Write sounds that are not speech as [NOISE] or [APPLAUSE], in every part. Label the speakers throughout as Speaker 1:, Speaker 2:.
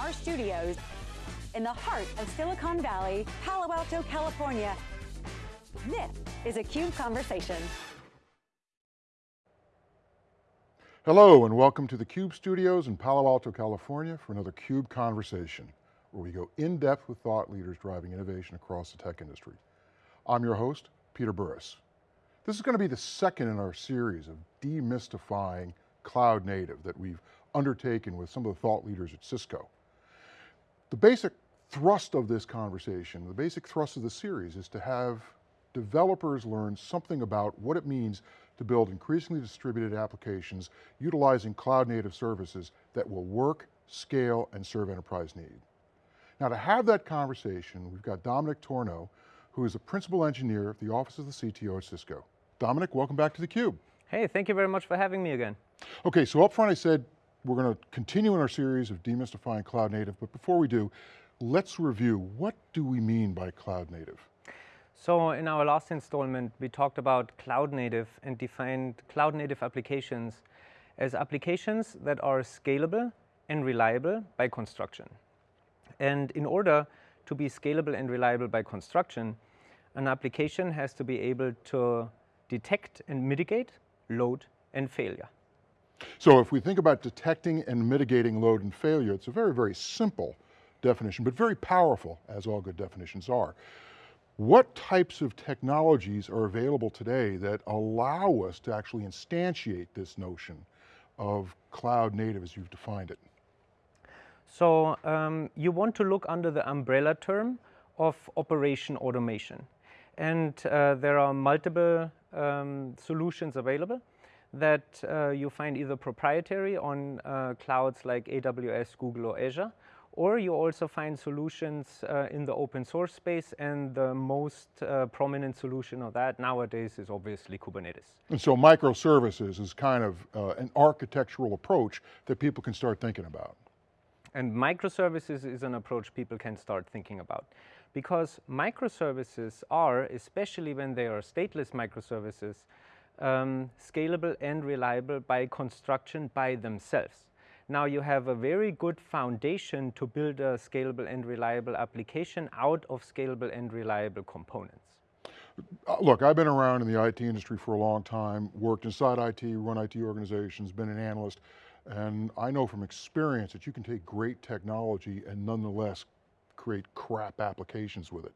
Speaker 1: our studios in the heart of Silicon Valley, Palo Alto, California. This is a CUBE Conversation.
Speaker 2: Hello and welcome to the CUBE studios in Palo Alto, California for another CUBE Conversation, where we go in depth with thought leaders driving innovation across the tech industry. I'm your host, Peter Burris. This is going to be the second in our series of demystifying cloud native that we've undertaken with some of the thought leaders at Cisco. The basic thrust of this conversation, the basic thrust of the series is to have developers learn something about what it means to build increasingly distributed applications utilizing cloud native services that will work, scale, and serve enterprise need. Now to have that conversation, we've got Dominik Tornow, who is the principal engineer of the Office of the CTO at Cisco. Dominik, welcome back to theCUBE.
Speaker 3: Hey, thank you very much for having me again.
Speaker 2: Okay, so up front I said we're going to continue in our series of demystifying cloud native, but before we do, let's review, what do we mean by cloud native?
Speaker 3: So in our last installment, we talked about cloud native and defined cloud native applications as applications that are scalable and reliable by construction. And in order to be scalable and reliable by construction, an application has to be able to detect and mitigate load and failure.
Speaker 2: So if we think about detecting and mitigating load and failure, it's a very, very simple definition, but very powerful, as all good definitions are. What types of technologies are available today that allow us to actually instantiate this notion of cloud native as you've defined it?
Speaker 3: So um, you want to look under the umbrella term of operation automation. And uh, there are multiple um, solutions available that uh, you find either proprietary on uh, clouds like AWS, Google, or Azure, or you also find solutions uh, in the open source space and the most uh, prominent solution of that nowadays is obviously Kubernetes.
Speaker 2: And so microservices is kind of uh, an architectural approach that people can start thinking about.
Speaker 3: And microservices is an approach people can start thinking about because microservices are, especially when they are stateless microservices, um, scalable and reliable by construction by themselves. Now you have a very good foundation to build a scalable and reliable application out of scalable and reliable components.
Speaker 2: Uh, look, I've been around in the IT industry for a long time, worked inside IT, run IT organizations, been an analyst, and I know from experience that you can take great technology and nonetheless create crap applications with it.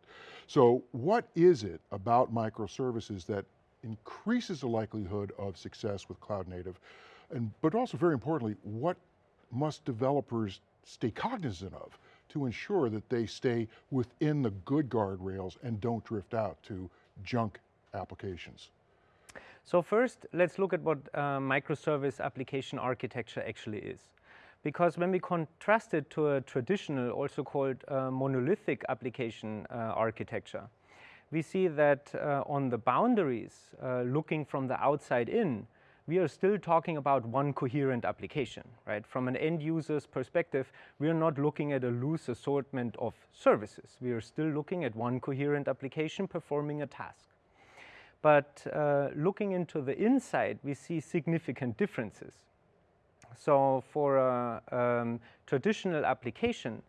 Speaker 2: So what is it about microservices that increases the likelihood of success with cloud native, and, but also very importantly, what must developers stay cognizant of to ensure that they stay within the good guardrails and don't drift out to junk applications?
Speaker 3: So first, let's look at what uh, microservice application architecture actually is. Because when we contrast it to a traditional, also called uh, monolithic application uh, architecture, we see that uh, on the boundaries, uh, looking from the outside in, we are still talking about one coherent application, right? From an end user's perspective, we are not looking at a loose assortment of services. We are still looking at one coherent application performing a task. But uh, looking into the inside, we see significant differences. So for a um, traditional application,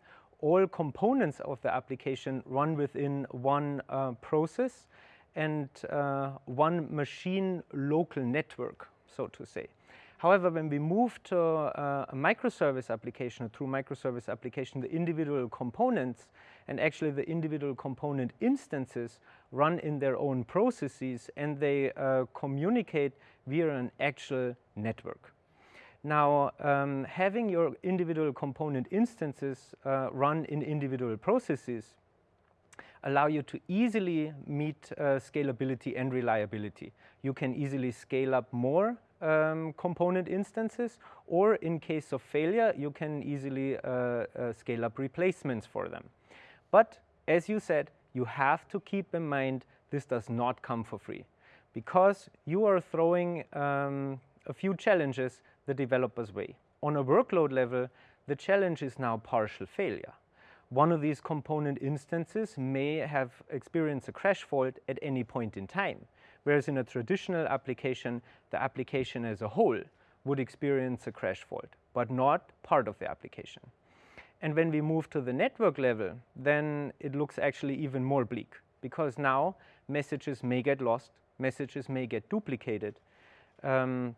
Speaker 3: all components of the application run within one uh, process and uh, one machine local network, so to say. However, when we move to uh, a microservice application, a true microservice application, the individual components and actually the individual component instances run in their own processes and they uh, communicate via an actual network. Now, um, having your individual component instances uh, run in individual processes allow you to easily meet uh, scalability and reliability. You can easily scale up more um, component instances, or in case of failure, you can easily uh, uh, scale up replacements for them. But as you said, you have to keep in mind this does not come for free because you are throwing um, a few challenges the developer's way. On a workload level, the challenge is now partial failure. One of these component instances may have experienced a crash fault at any point in time, whereas in a traditional application, the application as a whole would experience a crash fault, but not part of the application. And when we move to the network level, then it looks actually even more bleak because now messages may get lost, messages may get duplicated, um,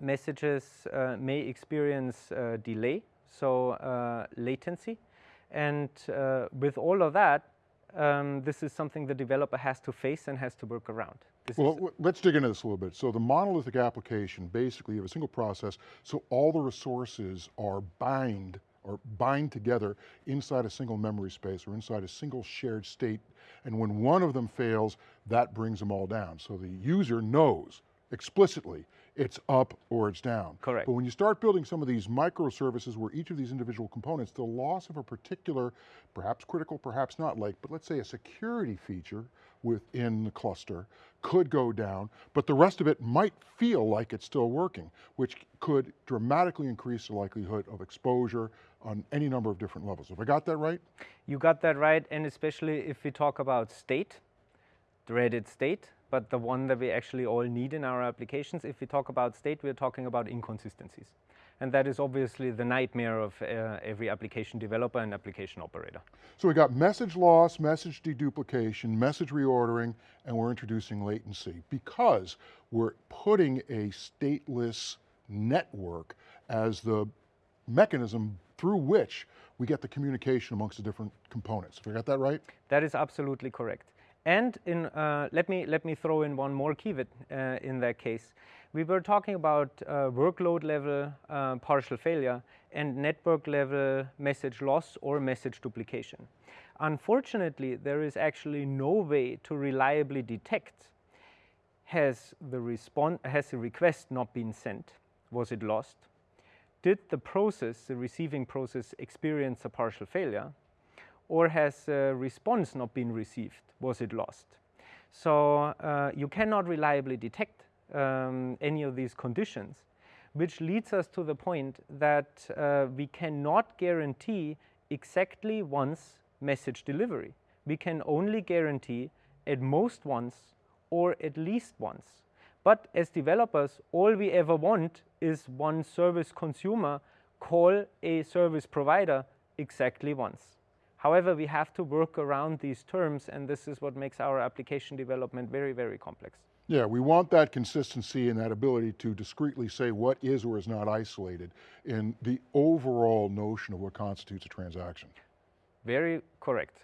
Speaker 3: messages uh, may experience uh, delay, so uh, latency. And uh, with all of that, um, this is something the developer has to face and has to work around. This
Speaker 2: well, let's dig into this a little bit. So the monolithic application, basically you have a single process, so all the resources are bind or bind together inside a single memory space or inside a single shared state. And when one of them fails, that brings them all down. So the user knows explicitly it's up or it's down.
Speaker 3: Correct.
Speaker 2: But when you start building some of these microservices where each of these individual components, the loss of a particular, perhaps critical, perhaps not like, but let's say a security feature within the cluster could go down, but the rest of it might feel like it's still working, which could dramatically increase the likelihood of exposure on any number of different levels. Have I got that right?
Speaker 3: You got that right, and especially if we talk about state, dreaded state, but the one that we actually all need in our applications. If we talk about state, we're talking about inconsistencies. And that is obviously the nightmare of uh, every application developer and application operator.
Speaker 2: So we got message loss, message deduplication, message reordering, and we're introducing latency because we're putting a stateless network as the mechanism through which we get the communication amongst the different components. Have I got that right?
Speaker 3: That is absolutely correct. And in, uh, let, me, let me throw in one more keyword uh, in that case. We were talking about uh, workload level uh, partial failure and network level message loss or message duplication. Unfortunately, there is actually no way to reliably detect has the, has the request not been sent? Was it lost? Did the process, the receiving process, experience a partial failure? Or has a response not been received? Was it lost? So uh, you cannot reliably detect um, any of these conditions, which leads us to the point that uh, we cannot guarantee exactly once message delivery. We can only guarantee at most once or at least once. But as developers, all we ever want is one service consumer call a service provider exactly once. However, we have to work around these terms and this is what makes our application development very, very complex.
Speaker 2: Yeah, we want that consistency and that ability to discreetly say what is or is not isolated in the overall notion of what constitutes a transaction.
Speaker 3: Very correct.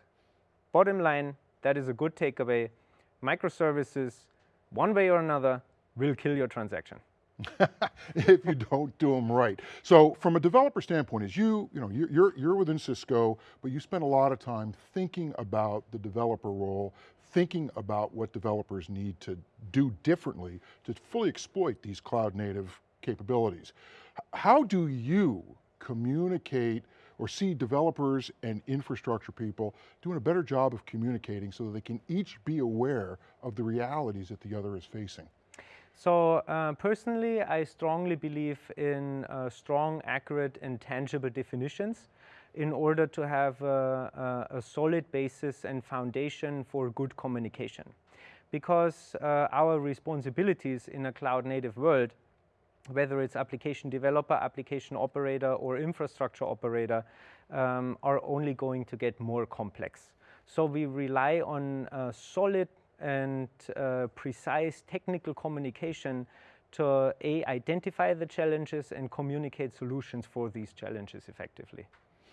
Speaker 3: Bottom line, that is a good takeaway. Microservices, one way or another, will kill your transaction. [LAUGHS]
Speaker 2: if you don't do them right. So from a developer standpoint, as you, you know, you're, you're within Cisco, but you spend a lot of time thinking about the developer role, thinking about what developers need to do differently to fully exploit these cloud native capabilities. How do you communicate or see developers and infrastructure people doing a better job of communicating so that they can each be aware of the realities that the other is facing?
Speaker 3: So uh, personally, I strongly believe in uh, strong, accurate, and tangible definitions in order to have a, a, solid basis and foundation for good communication. Because uh, our responsibilities in a cloud-native world, whether it's application developer, application operator, or infrastructure operator, um, are only going to get more complex. So we rely on solid and uh, precise technical communication to A, identify the challenges and communicate solutions for these challenges effectively.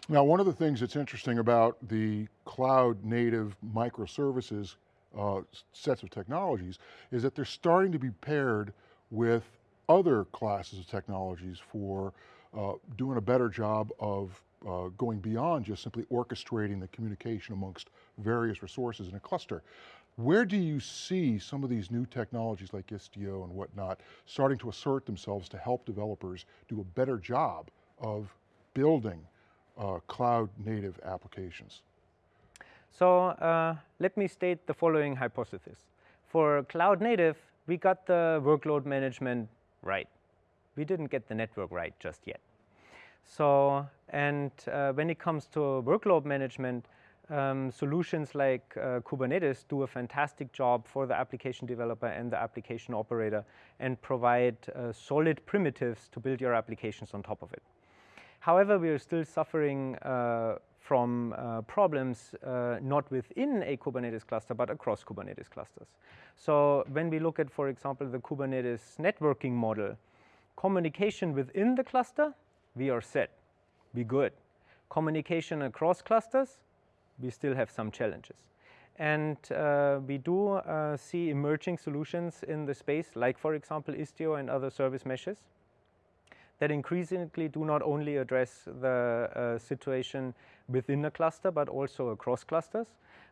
Speaker 2: Now, one of the things that's interesting about the cloud native microservices uh, sets of technologies is that they're starting to be paired with other classes of technologies for uh, doing a better job of uh, going beyond just simply orchestrating the communication amongst various resources in a cluster. Where do you see some of these new technologies like Istio and whatnot starting to assert themselves to help developers do a better job of building uh, cloud native applications?
Speaker 3: So uh, let me state the following hypothesis. For cloud native, we got the workload management right. We didn't get the network right just yet. So, and uh, when it comes to workload management, um, solutions like uh, Kubernetes do a fantastic job for the application developer and the application operator and provide uh, solid primitives to build your applications on top of it. However, we are still suffering uh, from uh, problems uh, not within a Kubernetes cluster, but across Kubernetes clusters. So when we look at, for example, the Kubernetes networking model, communication within the cluster, we are set, we good. Communication across clusters, we still have some challenges. And uh, we do uh, see emerging solutions in the space, like for example Istio and other service meshes, that increasingly do not only address the uh, situation within a cluster, but also across clusters.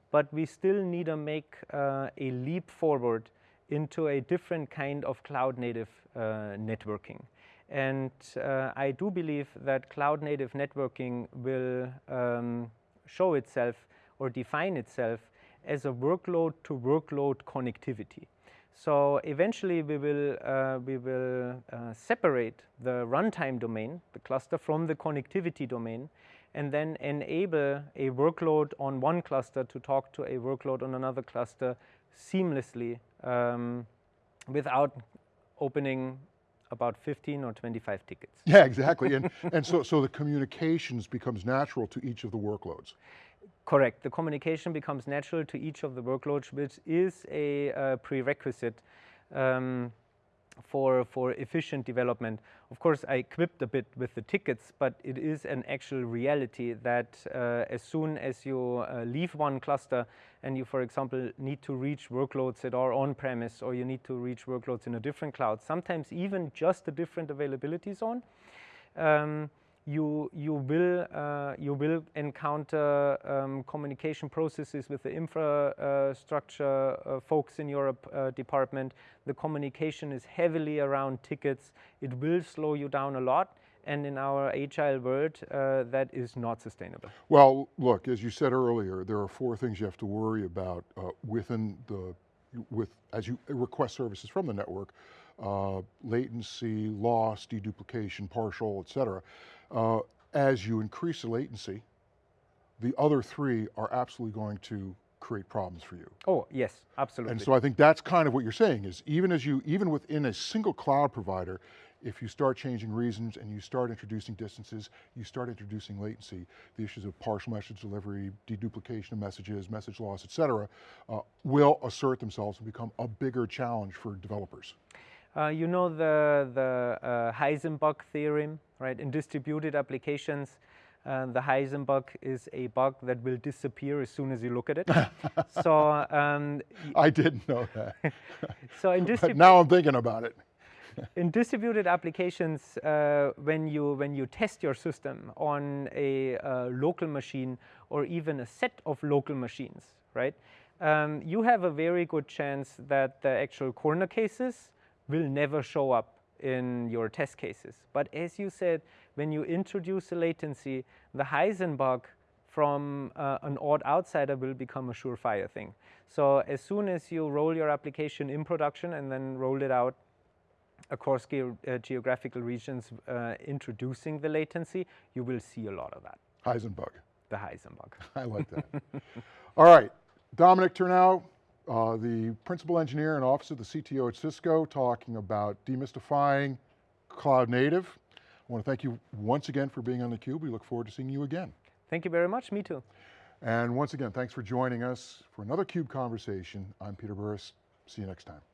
Speaker 3: But we still need to make uh, a leap forward into a different kind of cloud native uh, networking. And uh, I do believe that cloud native networking will um, show itself or define itself as a workload to workload connectivity. So eventually we will, uh, we will uh, separate the runtime domain, the cluster, from the connectivity domain, and then enable a workload on one cluster to talk to a workload on another cluster seamlessly um, without opening about 15 or 25 tickets. [LAUGHS]
Speaker 2: Yeah, exactly. And, and so, so the communications becomes natural to each of the workloads.
Speaker 3: Correct. The communication becomes natural to each of the workloads, which is a uh, prerequisite um, for, for efficient development. Of course, I quipped a bit with the tickets, but it is an actual reality that uh, as soon as you uh, leave one cluster and you, for example, need to reach workloads that are on-premise or you need to reach workloads in a different cloud, sometimes even just a different availability zone, um, you, you, will, uh, you will encounter um, communication processes with the infrastructure uh, folks in your uh, department. The communication is heavily around tickets. It will slow you down a lot. And in our agile world, uh, that is not sustainable.
Speaker 2: Well, look, as you said earlier, there are four things you have to worry about uh, within the, with, as you request services from the network, uh, latency, loss, deduplication, partial, et cetera. Uh, as you increase the latency, the other three are absolutely going to create problems for you.
Speaker 3: Oh, yes, absolutely.
Speaker 2: And so I think that's kind of what you're saying is even as you, even within a single cloud provider, if you start changing reasons and you start introducing distances, you start introducing latency, the issues of partial message delivery, deduplication of messages, message loss, et cetera, uh, will assert themselves and become a bigger challenge for developers.
Speaker 3: Uh, you know the, the uh, Heisenbug theorem, right? In distributed applications, uh, the Heisenbug is a bug that will disappear as soon as you look at it. [LAUGHS] so um,
Speaker 2: I didn't know that. [LAUGHS]
Speaker 3: so in
Speaker 2: but now I'm thinking about it. [LAUGHS]
Speaker 3: in distributed applications, uh, when you when you test your system on a uh, local machine or even a set of local machines, right? Um, you have a very good chance that the actual corner cases will never show up in your test cases. But as you said, when you introduce a latency, the Heisenbug from uh, an odd outsider will become a surefire thing. So as soon as you roll your application in production and then roll it out across ge uh, geographical regions uh, introducing the latency, you will see a lot of that.
Speaker 2: Heisenbug.
Speaker 3: The Heisenbug. [LAUGHS]
Speaker 2: I like that. All right, Dominik Tornow, uh, the principal engineer and office of the CTO at Cisco talking about demystifying cloud native. I want to thank you once again for being on theCUBE. We look forward to seeing you again.
Speaker 3: Thank you very much, me too.
Speaker 2: And once again, thanks for joining us for another CUBE conversation. I'm Peter Burris, see you next time.